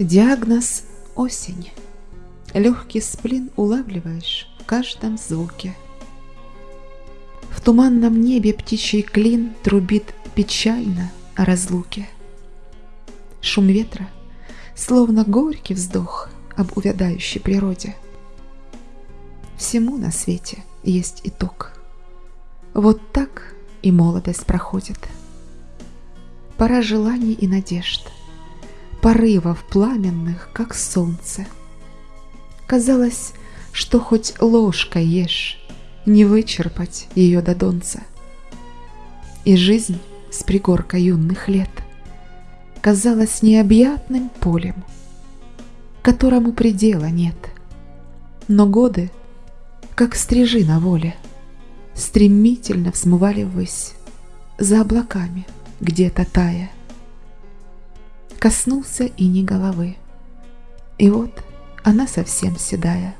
Диагноз – осень. Легкий сплин улавливаешь в каждом звуке. В туманном небе птичий клин трубит печально о разлуке. Шум ветра, словно горький вздох об увядающей природе. Всему на свете есть итог. Вот так и молодость проходит. Пора желаний и надежд, порывов пламенных, как солнце. Казалось, что хоть ложкой ешь, не вычерпать ее до донца. И жизнь с пригорка юных лет казалась необъятным полем, которому предела нет. Но годы, как стрижи на воле, стремительно взмывали ввысь, за облаками, где-то тая. Коснулся и не головы, и вот она совсем седая.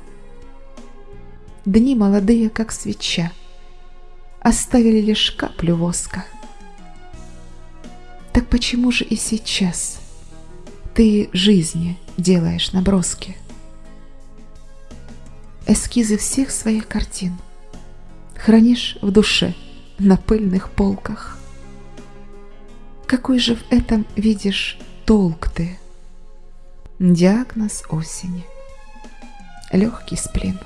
Дни молодые, как свеча, оставили лишь каплю воска. Так почему же и сейчас ты жизни делаешь наброски? Эскизы всех своих картин — хранишь в душе на пыльных полках. Какой же в этом видишь толк ты? Диагноз осени. Легкий сплин.